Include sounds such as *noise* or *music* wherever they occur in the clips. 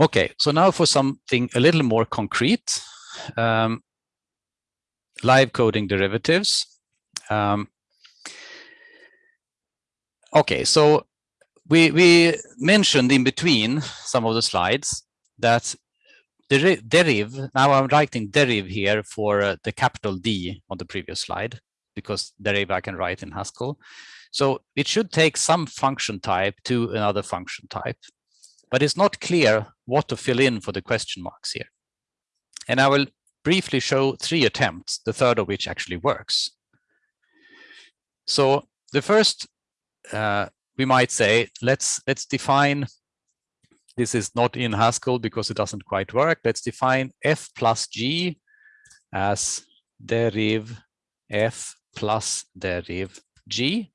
Okay, so now for something a little more concrete, um, live coding derivatives. Um, okay, so we, we mentioned in between some of the slides that the deriv, now I'm writing deriv here for uh, the capital D on the previous slide, because deriv I can write in Haskell. So it should take some function type to another function type, but it's not clear what to fill in for the question marks here. And I will briefly show three attempts, the third of which actually works. So the first, uh, we might say, let's let's define, this is not in Haskell because it doesn't quite work. Let's define f plus g as deriv f plus deriv g.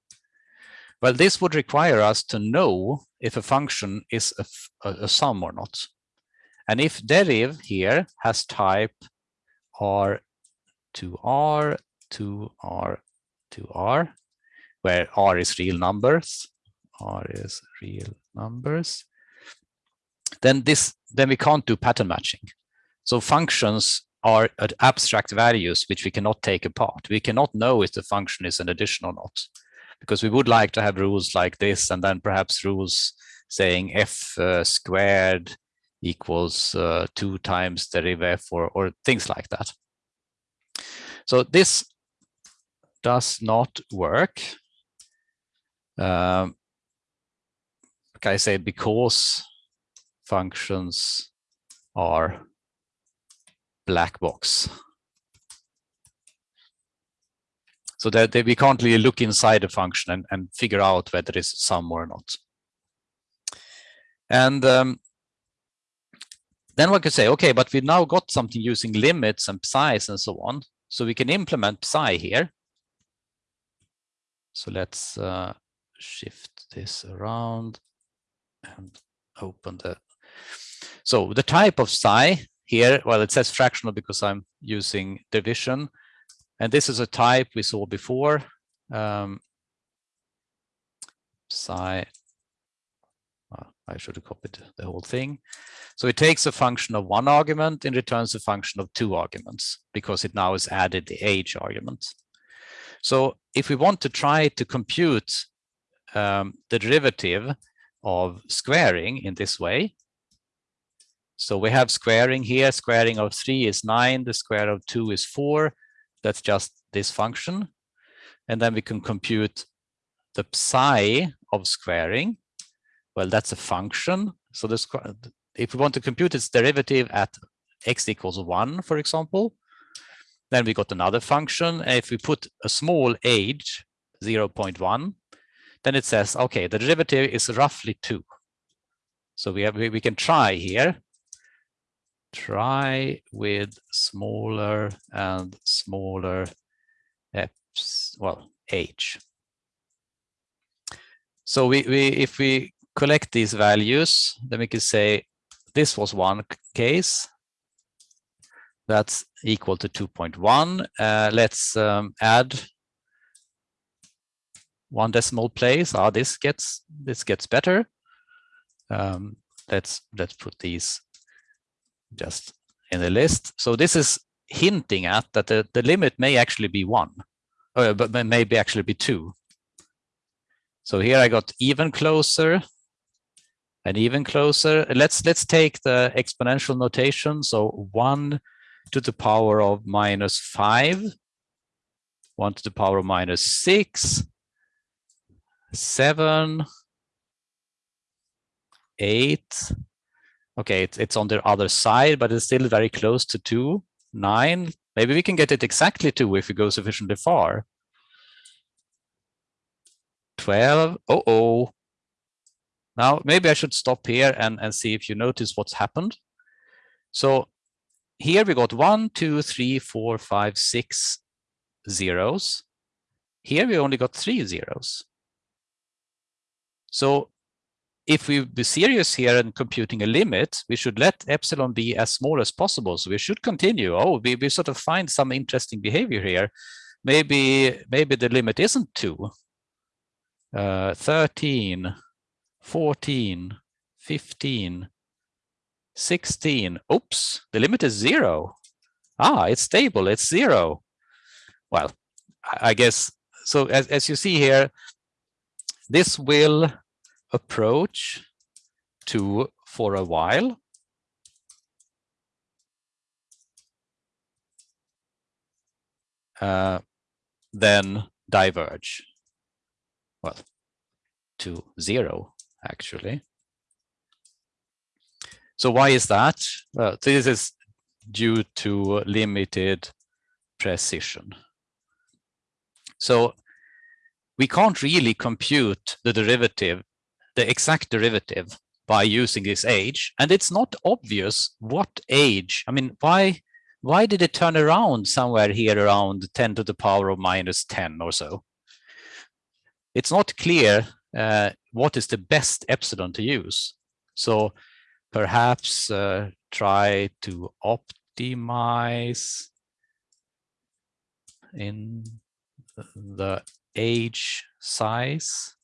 Well, this would require us to know if a function is a, a, a sum or not. And if deriv here has type r to r to r to r, where r is real numbers, r is real numbers, then this then we can't do pattern matching. So functions are abstract values which we cannot take apart. We cannot know if the function is an addition or not, because we would like to have rules like this, and then perhaps rules saying f uh, squared equals uh, 2 times deriv f or, or things like that. So this does not work. Um, like I say, because functions are black box. So that, that we can't really look inside a function and, and figure out whether it's sum or not. And um, then one could say, okay, but we've now got something using limits and psis and so on. So we can implement psi here. So let's uh, shift this around and open the. So the type of psi here, well, it says fractional because I'm using division. And this is a type we saw before. Um, psi I should have copied the whole thing. So it takes a function of one argument and returns a function of two arguments because it now has added the age argument. So if we want to try to compute um, the derivative of squaring in this way, so we have squaring here, squaring of three is nine, the square of two is four. That's just this function. And then we can compute the psi of squaring well, that's a function. So this, if we want to compute its derivative at x equals one, for example, then we got another function. And if we put a small age, 0.1, then it says, okay, the derivative is roughly two. So we have we can try here. Try with smaller and smaller f's, well, age. So we, we if we collect these values, then we can say this was one case. That's equal to 2.1. Uh, let's um, add one decimal place. Ah, this gets this gets better. Um, let's let's put these just in the list. So this is hinting at that the, the limit may actually be one, uh, but maybe actually be two. So here I got even closer and even closer. Let's let's take the exponential notation. So one to the power of minus five, one to the power of minus six, seven, eight. Okay, it's, it's on the other side, but it's still very close to two, nine. Maybe we can get it exactly two if we go sufficiently far. 12, oh, oh, now, maybe I should stop here and, and see if you notice what's happened. So here we got one, two, three, four, five, six zeros. Here we only got three zeros. So if we be serious here and computing a limit, we should let epsilon be as small as possible. So we should continue. Oh, we, we sort of find some interesting behavior here. Maybe maybe the limit isn't two. Uh, 13, 14, 15, 16. Oops, the limit is zero. Ah, it's stable, it's zero. Well, I guess, so as, as you see here, this will approach to for a while. Uh, then diverge. Well, to zero, actually. So why is that? Well, this is due to limited precision. So we can't really compute the derivative, the exact derivative by using this age. And it's not obvious what age, I mean, why, why did it turn around somewhere here around 10 to the power of minus 10 or so? It's not clear uh, what is the best epsilon to use. So perhaps uh, try to optimize in the age size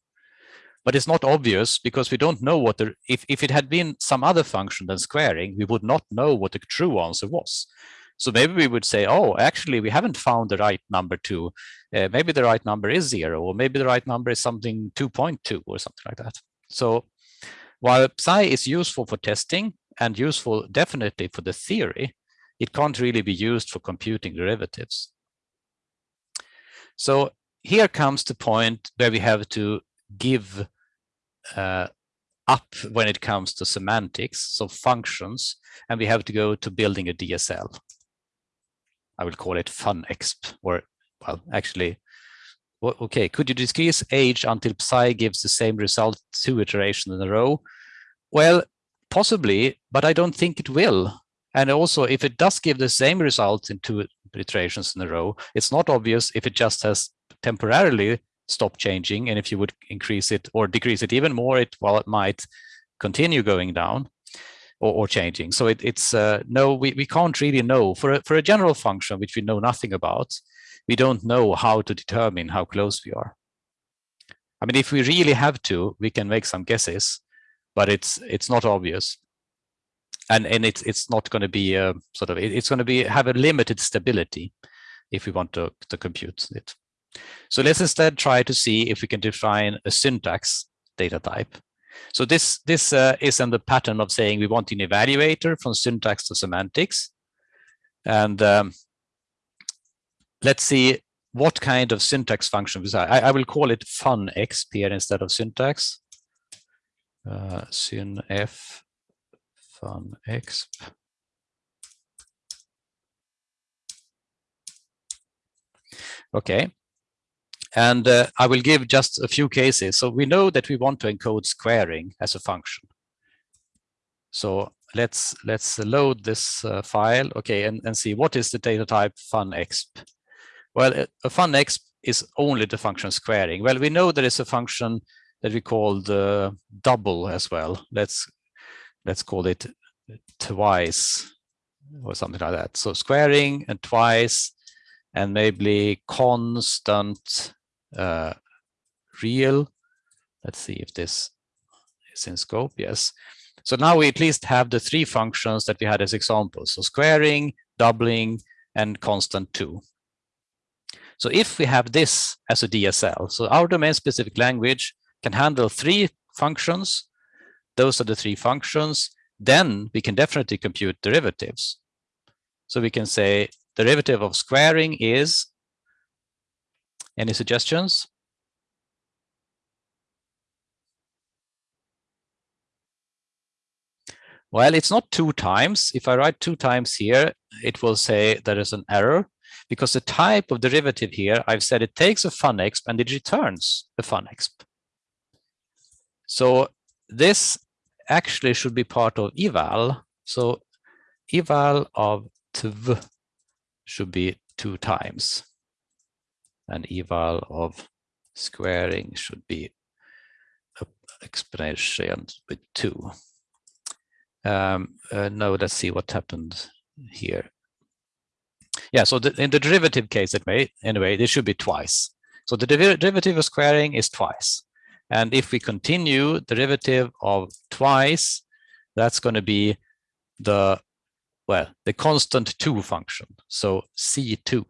but it's not obvious because we don't know what the if, if it had been some other function than squaring we would not know what the true answer was. So maybe we would say oh actually we haven't found the right number two. Uh, maybe the right number is zero or maybe the right number is something 2.2 or something like that. So while psi is useful for testing and useful definitely for the theory, it can't really be used for computing derivatives. So here comes the point where we have to give uh, up when it comes to semantics, so functions, and we have to go to building a DSL. I will call it funexp, or well, actually, okay, could you decrease age until psi gives the same result two iterations in a row? Well, possibly, but I don't think it will. And also, if it does give the same result in two iterations in a row, it's not obvious if it just has temporarily stopped changing. And if you would increase it or decrease it even more, it well, it might continue going down or, or changing. So it, it's uh, no, we, we can't really know for a, for a general function, which we know nothing about. We don't know how to determine how close we are. I mean, if we really have to, we can make some guesses, but it's it's not obvious and and it's it's not going to be a sort of it's going to be have a limited stability if we want to to compute it so let's instead try to see if we can define a syntax data type. So this this uh, is in the pattern of saying we want an evaluator from syntax to semantics. And um, let's see what kind of syntax function I, I will call it funexp here instead of syntax. Uh, synf fun exp. Okay, and uh, I will give just a few cases. So we know that we want to encode squaring as a function. So let's let's load this uh, file, okay, and, and see what is the data type funexp. Well, a funexp is only the function squaring. Well, we know there is a function that we call the double as well. Let's let's call it twice or something like that. So squaring and twice and maybe constant uh, real. Let's see if this is in scope. Yes. So now we at least have the three functions that we had as examples. So squaring, doubling, and constant two. So if we have this as a DSL, so our domain specific language can handle three functions. Those are the three functions. Then we can definitely compute derivatives. So we can say derivative of squaring is, any suggestions? Well, it's not two times. If I write two times here, it will say there is an error because the type of derivative here, I've said it takes a funexp and it returns a funexp. So this actually should be part of eval. So eval of tv should be two times. And eval of squaring should be exponential with two. Um, uh, no, let's see what happened here. Yeah, so the, in the derivative case, it may, anyway, this should be twice. So the derivative of squaring is twice. And if we continue derivative of twice, that's going to be the, well, the constant 2 function, so C2.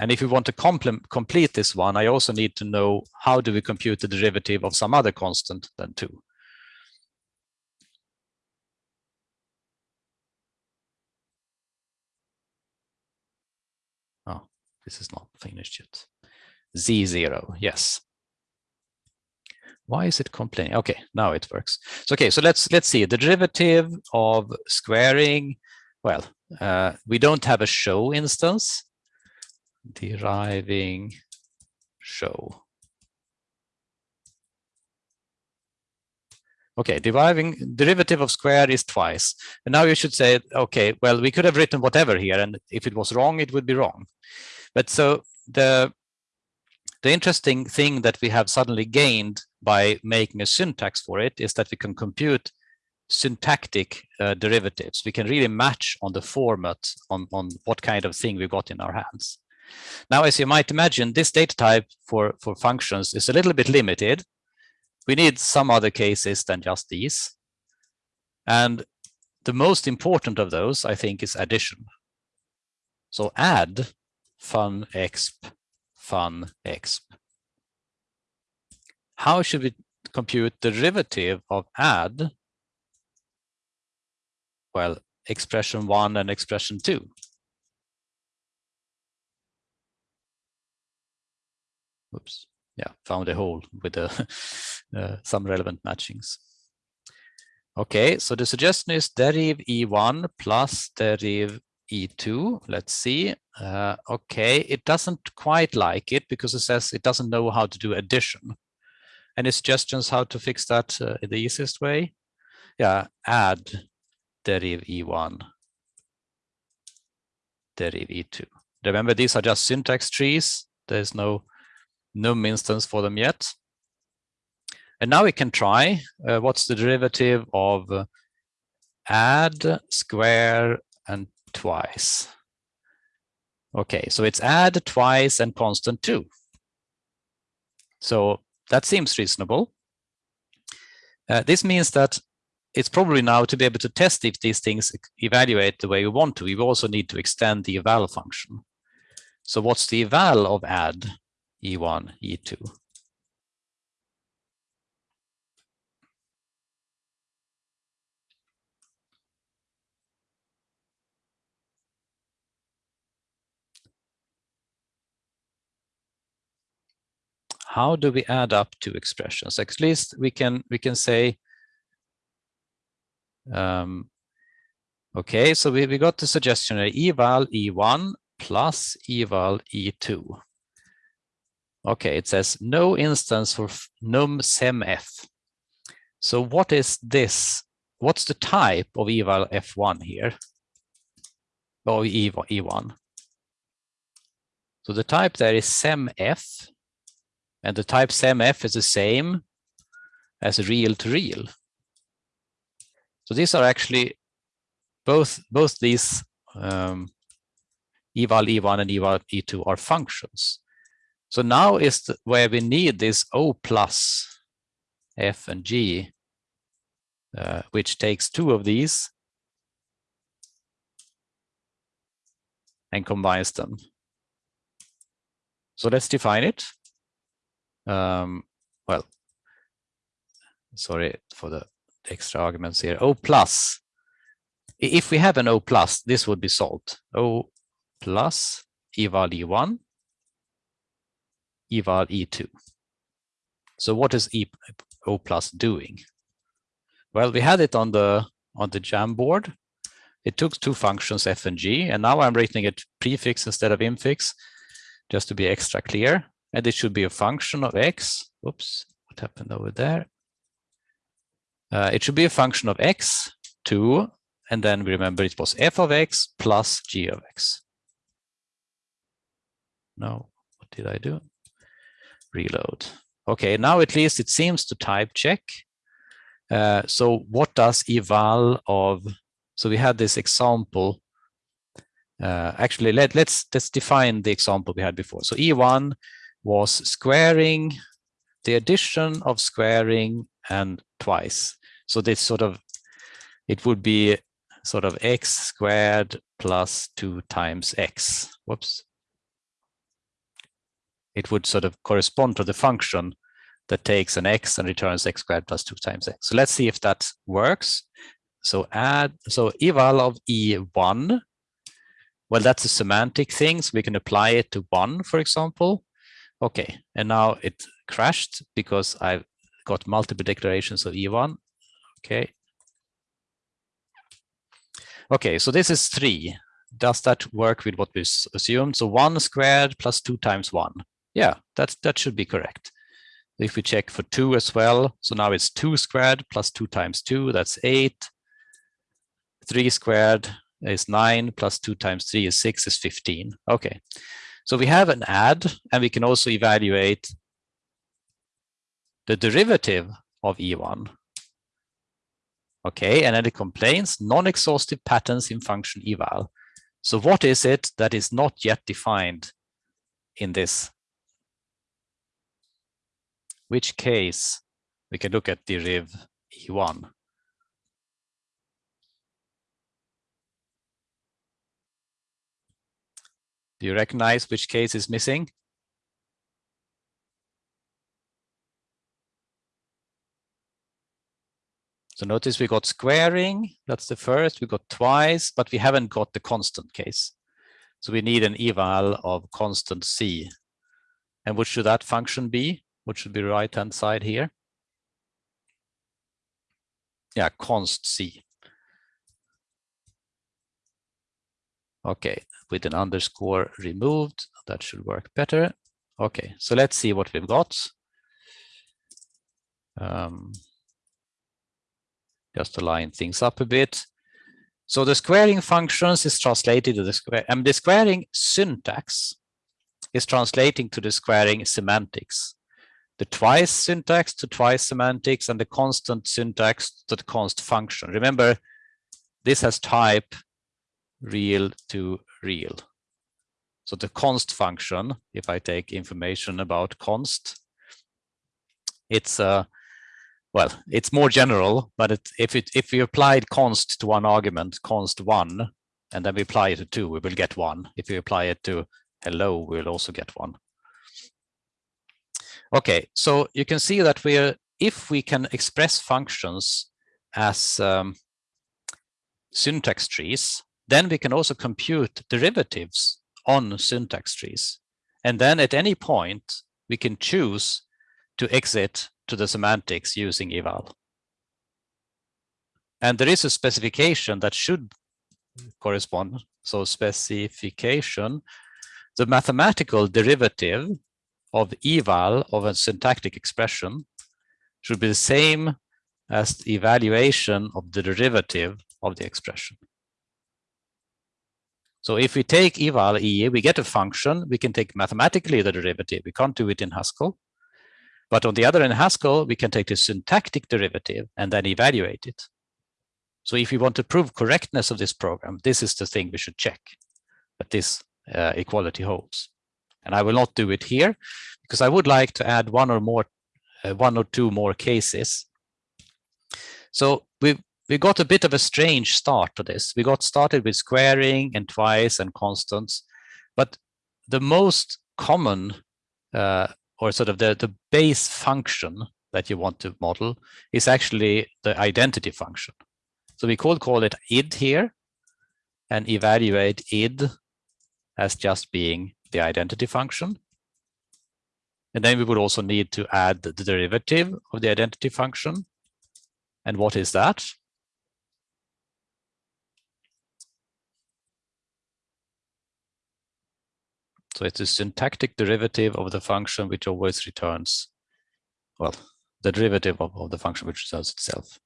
And if we want to complete this one, I also need to know how do we compute the derivative of some other constant than 2. Oh, this is not finished yet. Z0, yes. Why is it complaining? Okay, now it works. So okay, so let's let's see the derivative of squaring. Well, uh, we don't have a show instance. Deriving show. Okay, deriving derivative of square is twice. And now you should say, okay, well, we could have written whatever here, and if it was wrong, it would be wrong. But so the the interesting thing that we have suddenly gained by making a syntax for it is that we can compute syntactic uh, derivatives. We can really match on the format on, on what kind of thing we got in our hands. Now, as you might imagine, this data type for, for functions is a little bit limited. We need some other cases than just these. And the most important of those, I think, is addition. So add fun exp fun exp how should we compute the derivative of add? Well, expression one and expression two. Oops, yeah, found a hole with *laughs* uh, some relevant matchings. Okay, so the suggestion is derive E1 plus derive E2. Let's see. Uh, okay, it doesn't quite like it because it says it doesn't know how to do addition. Any suggestions how to fix that uh, the easiest way? Yeah, add deriv E1, deriv E2. Remember, these are just syntax trees. There's no num instance for them yet. And now we can try uh, what's the derivative of uh, add, square, and twice. Okay, so it's add, twice, and constant 2. So that seems reasonable. Uh, this means that it's probably now to be able to test if these things evaluate the way we want to, we also need to extend the eval function. So what's the eval of add E1, E2? how do we add up two expressions? At least we can we can say, um, okay, so we, we got the suggestion eval e1 plus eval e2. Okay, it says no instance for num semf. So what is this? What's the type of eval f1 here? Or eval e1? So the type there is semf and the type SEMF is the same as real to real. So these are actually both both these um, eval e1 and eval e2 are functions. So now is the, where we need this O plus F and G, uh, which takes two of these and combines them. So let's define it um, well, sorry for the extra arguments here. O plus, if we have an O plus, this would be solved. O plus eval E1, eval E2. So what is e, O plus doing? Well, we had it on the on the Jamboard. It took two functions f and g, and now I'm writing it prefix instead of infix, just to be extra clear and it should be a function of x. Oops, what happened over there? Uh, it should be a function of x, 2, and then we remember it was f of x plus g of x. No, what did I do? Reload. Okay, now at least it seems to type check. Uh, so what does eval of, so we had this example. Uh, actually, let, let's, let's define the example we had before. So E1 was squaring, the addition of squaring and twice. So this sort of, it would be sort of x squared plus 2 times x. Whoops. It would sort of correspond to the function that takes an x and returns x squared plus 2 times x. So let's see if that works. So add, so eval of e1, well, that's a semantic thing, so we can apply it to 1, for example. Okay, and now it crashed because I've got multiple declarations of e1. Okay. Okay, so this is 3. Does that work with what we assumed? So 1 squared plus 2 times 1. Yeah, that's, that should be correct. If we check for 2 as well, so now it's 2 squared plus 2 times 2, that's 8. 3 squared is 9 plus 2 times 3 is 6 is 15. Okay, so we have an add and we can also evaluate the derivative of E1. Okay, and then it complains non-exhaustive patterns in function eval. So what is it that is not yet defined in this? Which case we can look at deriv E1. Do you recognize which case is missing? So notice we got squaring, that's the first, we got twice, but we haven't got the constant case. So we need an eval of constant c. And what should that function be? What should be right hand side here? Yeah, const c. Okay, with an underscore removed. That should work better. Okay, so let's see what we've got. Um, just to line things up a bit. So the squaring functions is translated to the square, and the squaring syntax is translating to the squaring semantics. The twice syntax to twice semantics and the constant syntax to the const function. Remember, this has type real to real. So the const function, if I take information about const, it's a uh, well, it's more general, but it, if it if we applied const to one argument, const one, and then we apply it to two, we will get one. If we apply it to hello, we'll also get one. Okay, so you can see that we're if we can express functions as um, syntax trees, then we can also compute derivatives on syntax trees. And then at any point, we can choose to exit to the semantics using eval. And there is a specification that should correspond. So specification, the mathematical derivative of eval of a syntactic expression should be the same as the evaluation of the derivative of the expression. So if we take eval e, we get a function, we can take mathematically the derivative. We can't do it in Haskell. But on the other in Haskell, we can take the syntactic derivative and then evaluate it. So if we want to prove correctness of this program, this is the thing we should check that this uh, equality holds. And I will not do it here because I would like to add one or more, uh, one or two more cases. So we we got a bit of a strange start to this. We got started with squaring and twice and constants, but the most common uh, or sort of the, the base function that you want to model is actually the identity function. So we could call it id here and evaluate id as just being the identity function. And then we would also need to add the derivative of the identity function. And what is that? So it's a syntactic derivative of the function which always returns, well, the derivative of, of the function which returns itself.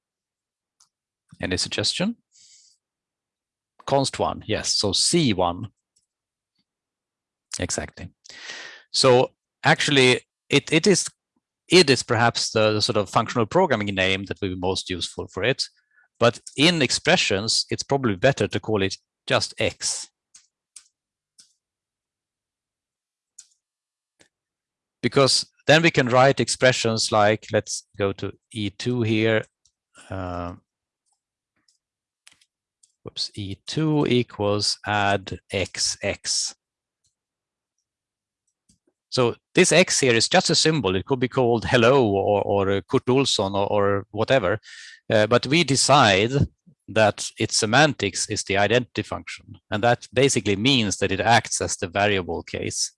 Any suggestion? Const one, yes, so C1. Exactly. So actually it, it is it is perhaps the, the sort of functional programming name that will be most useful for it. But in expressions, it's probably better to call it just X because then we can write expressions like, let's go to E2 here. Uh, whoops, E2 equals add XX. So this X here is just a symbol. It could be called hello or, or Kurt Olsson or, or whatever. Uh, but we decide that its semantics is the identity function. And that basically means that it acts as the variable case.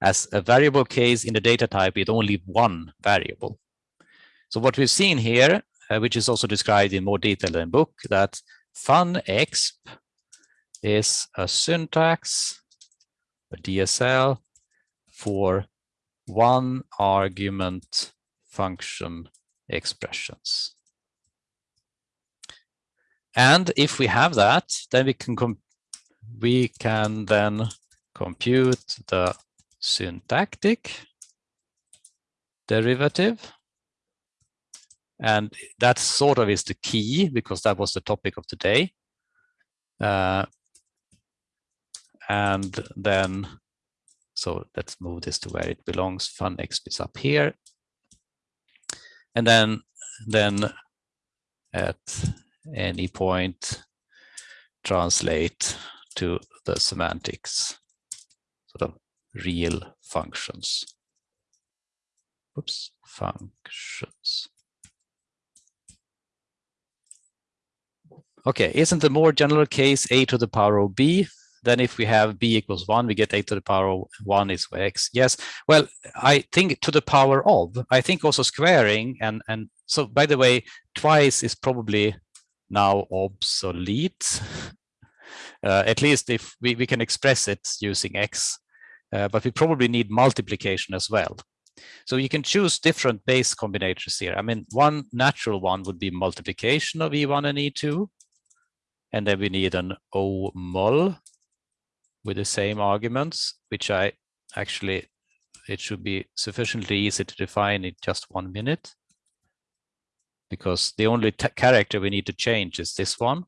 As a variable case in the data type with only one variable. So what we've seen here, uh, which is also described in more detail in the book, that funexp is a syntax, a DSL, for one argument function expressions. And if we have that, then we can we can then compute the syntactic derivative. And that sort of is the key because that was the topic of today. Uh, and then, so let's move this to where it belongs. funexp is up here. And then, then at any point, translate to the semantics, sort of real functions. Oops, functions. Okay, isn't the more general case a to the power of b? Then if we have b equals 1, we get a to the power of 1 is x. Yes, well, I think to the power of, I think also squaring and, and so by the way, twice is probably now obsolete. *laughs* Uh, at least if we, we can express it using x, uh, but we probably need multiplication as well. So you can choose different base combinators here. I mean, one natural one would be multiplication of E1 and E2. And then we need an O mul with the same arguments, which I actually, it should be sufficiently easy to define in just one minute. Because the only character we need to change is this one.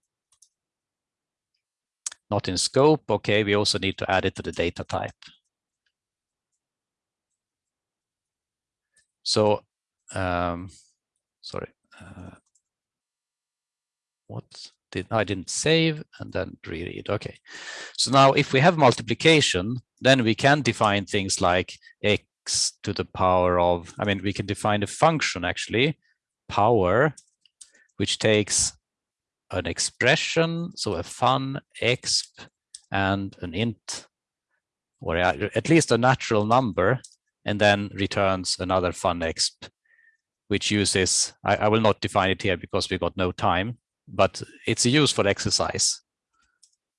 Not in scope. Okay, we also need to add it to the data type. So, um, sorry, uh, what did I didn't save and then reread. Okay, so now if we have multiplication, then we can define things like x to the power of. I mean, we can define a function actually, power, which takes an expression, so a fun exp and an int, or at least a natural number, and then returns another fun exp, which uses, I, I, will not define it here because we got no time, but it's a useful exercise.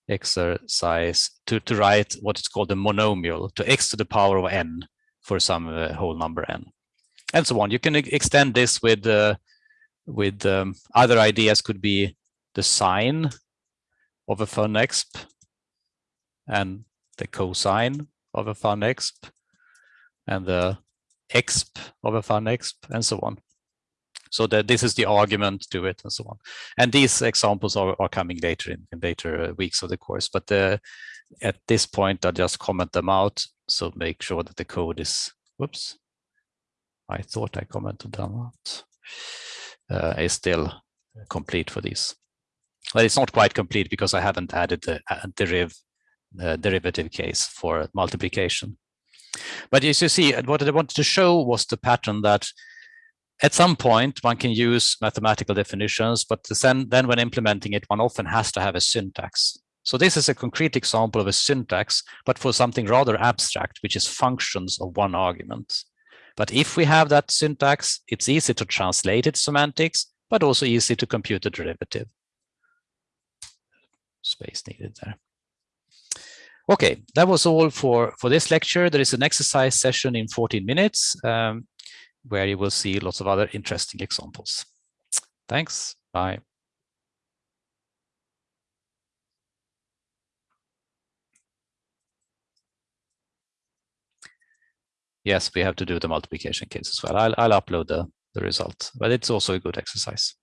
Exercise to, to write what is called a monomial to x to the power of n for some uh, whole number n, and so on. You can extend this with uh, with um, other ideas could be the sine of a funexp and the cosine of a funexp and the exp of a funexp and so on. So that this is the argument to it and so on. And these examples are, are coming later in, in later uh, weeks of the course. But uh, at this point, I'll just comment them out. So make sure that the code is, whoops, I thought I commented them out, uh, is still complete for these. But it's not quite complete because I haven't added the uh, deriv, uh, derivative case for multiplication. But as you see, what I wanted to show was the pattern that at some point one can use mathematical definitions, but then, then when implementing it, one often has to have a syntax. So this is a concrete example of a syntax, but for something rather abstract, which is functions of one argument. But if we have that syntax, it's easy to translate its semantics, but also easy to compute the derivative. Space needed there. Okay, that was all for, for this lecture. There is an exercise session in 14 minutes um, where you will see lots of other interesting examples. Thanks. Bye. Yes, we have to do the multiplication case as well. I'll, I'll upload the, the result, but it's also a good exercise.